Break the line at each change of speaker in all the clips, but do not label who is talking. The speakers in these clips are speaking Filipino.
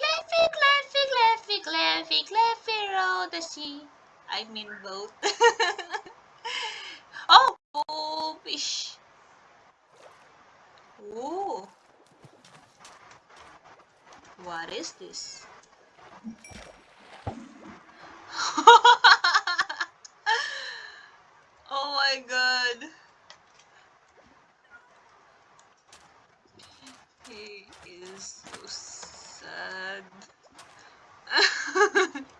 Claffy, claffy, claffy, claffy, claffy. The sea. I mean boat. oh, oh, fish. Ooh. What is this? oh my god. He is so sad.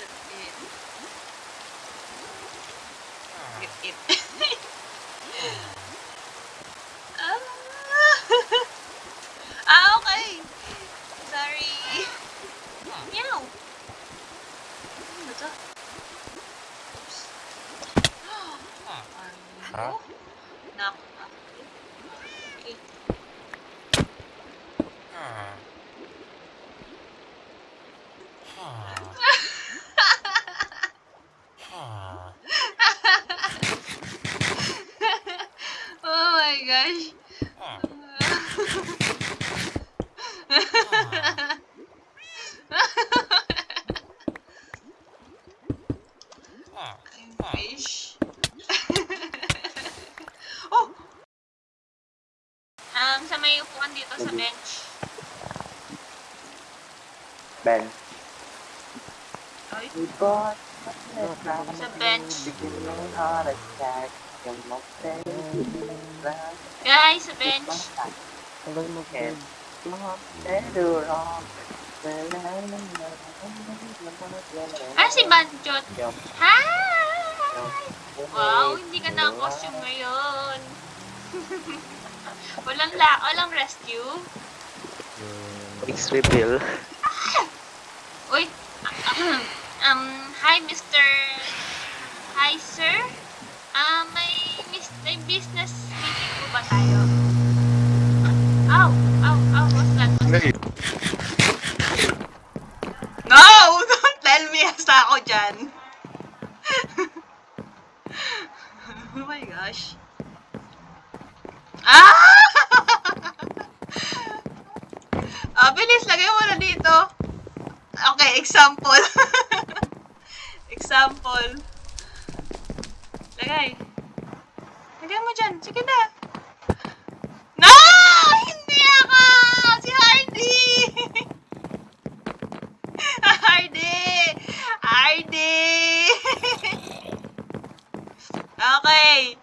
Get in. Get in. My gosh. Fish. oh! Um, sa may upuan dito sa bench.
Ben.
Ay,
Sa
Sa bench. Guys, sa bench.
Mo,
Yes.
Ah, si Banjot. Hi! Wow, hindi ka na-costume ngayon. walang la, walang rescue.
Face reveal.
Uy, um, hi Mr. Hi sir. Ah, may, mis- may business meeting po ba tayo? Ow, ow, ow, what's that? What's that? No! Don't tell me hasta ako dyan. oh my gosh. Ah! ah, bilis. Lagay mo na dito. Okay, example. example. Lagay. Lagay mo dyan. Sige na. No! Hindi ako! Si Hardy! Hardy! Hardy! okay.